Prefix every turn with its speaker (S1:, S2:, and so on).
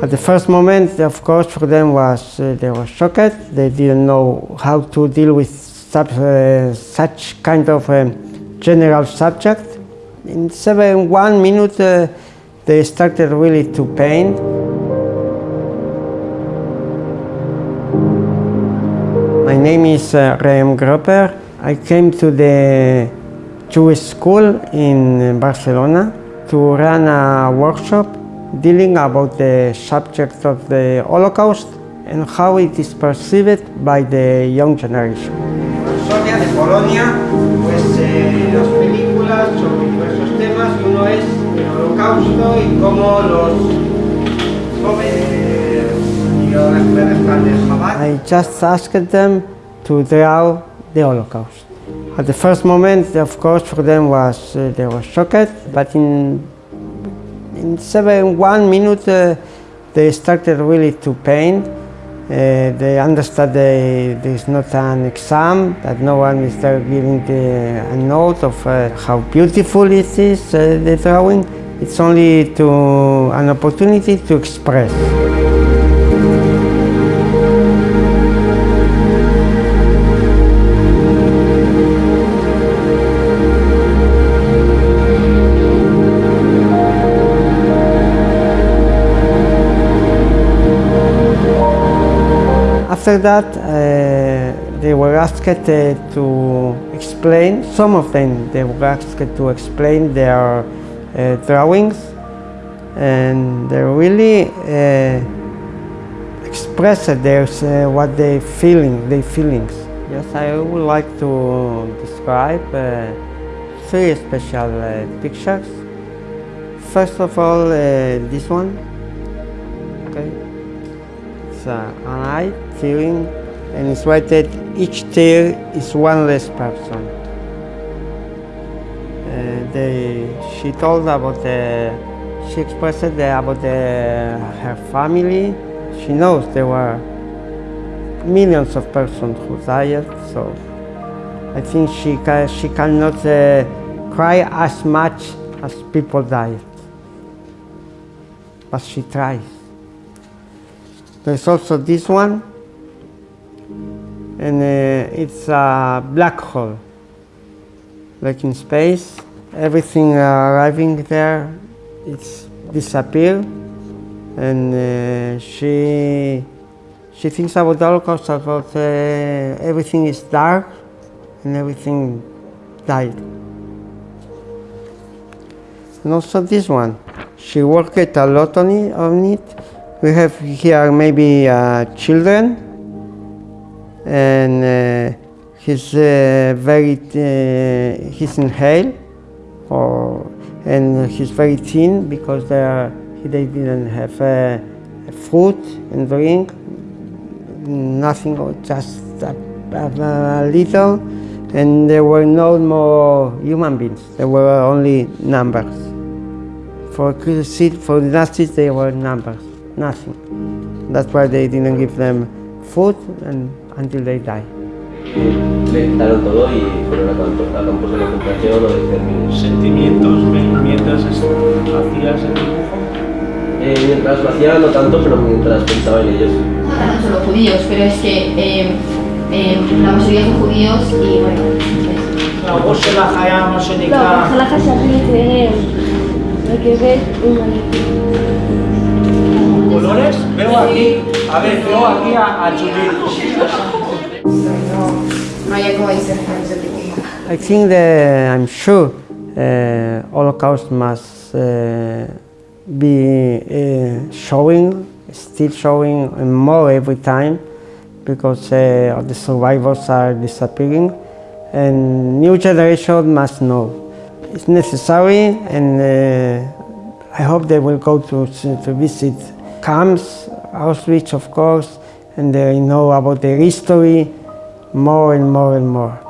S1: At the first moment, of course, for them was uh, they were shocked. They didn't know how to deal with sub, uh, such kind of um, general subject. In seven, one minute, uh, they started really to paint. My name is uh, Rem Gropper. I came to the Jewish school in Barcelona to run a workshop dealing about the subject of the Holocaust and how it is perceived by the young generation. Sonia de Polonia, pues eh, las películas sobre diversos temas, uno es el Holocausto y cómo los jóvenes y las mujeres de Chabad. I just asked them to draw the Holocaust. At the first moment, of course, for them was uh, they were shocked, but in in seven, one minute, uh, they started really to paint. Uh, they understood there is not an exam, that no one is there giving the, a note of uh, how beautiful it is, uh, the drawing. It's only to an opportunity to express. After that, uh, they were asked uh, to explain, some of them, they were asked to explain their uh, drawings and they really uh, expressed their, uh, what they feeling, their feelings. Yes, I would like to describe uh, three special pictures. First of all, this one. Okay uh, an eye tearing and it's rated each tear is one less person. Uh, they, she told about the, she expressed the, about the, her family. She knows there were millions of persons who died, so I think she, can, she cannot uh, cry as much as people died. But she tries. There's also this one, and uh, it's a black hole, like in space. Everything arriving there, it's disappear, and uh, she she thinks about Holocaust, about uh, everything is dark, and everything died. And also this one, she worked a lot on it, on it we have here maybe uh, children and uh, he's uh, very, uh, he's inhale or, and he's very thin because they, are, they didn't have uh, food and drink, nothing, just a, a, little. And there were no more human beings, there were only numbers. For, for the Nazis, they were numbers nothing. That's why they didn't give them food and until they die.
S2: Le todo y fueron a campos de concentración o de
S3: ¿Sentimientos mientras hacías el dibujo?
S2: Eh, mientras lo hacía, no tanto, pero mientras pensaba en ellos.
S4: No eran solo judíos, pero es que eh, eh, la mayoría son judíos y bueno...
S3: Luego se la jaya, no
S5: se le No, se la jaya, se le que ver
S3: colores. Veo aquí, a ver, veo aquí a, a Judith.
S1: I think that I'm sure uh, Holocaust must uh, be uh, showing, still showing more every time because uh, the survivors are disappearing and new generation must know. It's necessary and uh, I hope they will go to, to visit camps, Auschwitz of course, and they know about their history more and more and more.